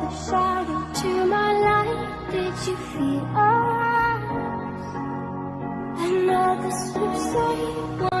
the shadow to my light Did you feel us? Another slip, say